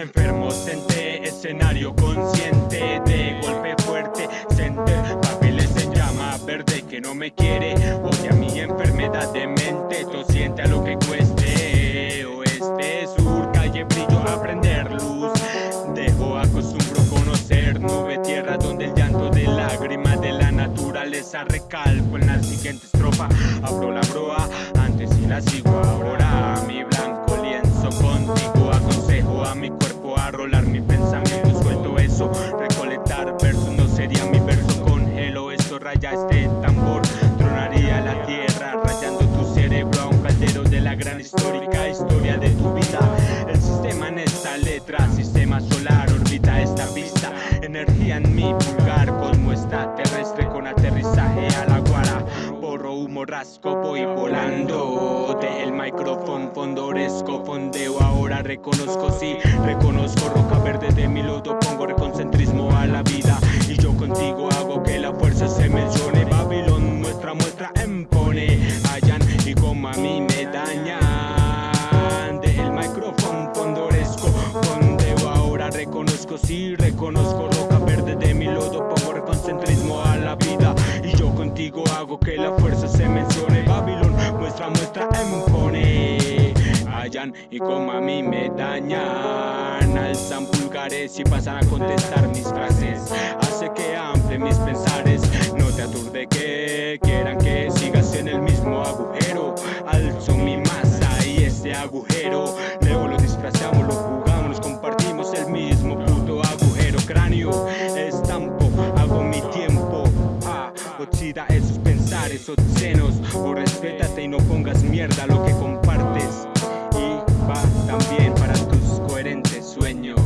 Enfermo, senté, escenario consciente De golpe fuerte, center Papeles en llama verde que no me quiere Odia mi enfermedad de mente siente a lo que cueste Oeste, sur, calle, brillo, aprender luz Dejo, acostumbro conocer Nube, tierra donde el llanto de lágrimas de la naturaleza Recalco en la siguiente estrofa Abro la broa, antes y la sigo ahora rasco, voy volando. Del micrófono fondoresco, fondeo. Ahora reconozco, sí Reconozco roca verde de mi lodo, pongo reconcentrismo a la vida hago que la fuerza se mencione. Babilón muestra, muestra, impone Hallan y como a mí me dañan Alzan pulgares y pasan a contestar mis frases. Hace que ample mis pensares. No te aturde que quieran que sigas en el mismo agujero. Alzo mi masa y ese agujero. Luego lo disfrazamos, lo jugamos, obscenos O respétate y no pongas mierda lo que compartes. Y va también para tus coherentes sueños.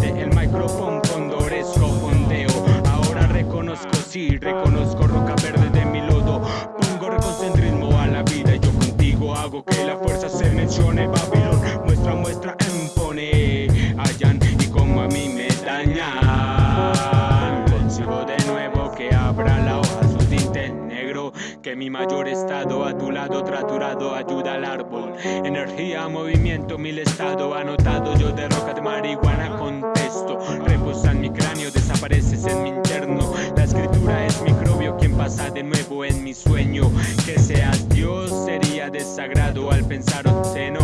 De el micrófono fondoresco fondeo. Ahora reconozco, sí, reconozco roca verde de mi lodo. Pongo reconcentrismo a la vida y yo contigo hago que la mi mayor estado a tu lado traturado ayuda al árbol. Energía, movimiento, mil estado anotado Yo de roca de marihuana contesto. Reposa en mi cráneo, desapareces en mi interno. La escritura es microbio quien pasa de nuevo en mi sueño. Que seas Dios sería desagrado al pensar obsceno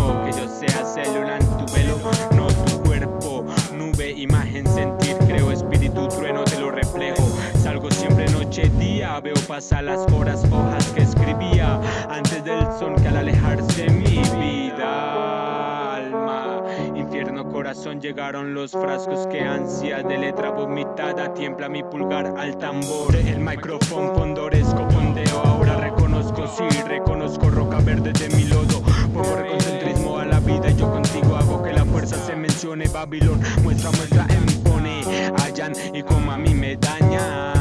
pasar las horas, hojas que escribía Antes del son que al alejarse mi vida Alma, infierno, corazón, llegaron los frascos que ansia De letra vomitada, tiembla mi pulgar al tambor El micrófono fondoresco, fondeo, ahora reconozco, sí, reconozco roca verde de mi lodo Pongo reconcentrismo a la vida y yo contigo hago que la fuerza se mencione Babilón muestra, muestra, impone Hallan y como a mí me dañan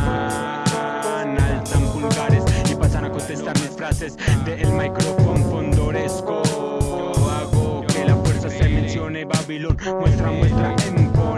frases Del micrófono fondoresco Hago que la fuerza se mencione Babilón. Muestra, muestra, impone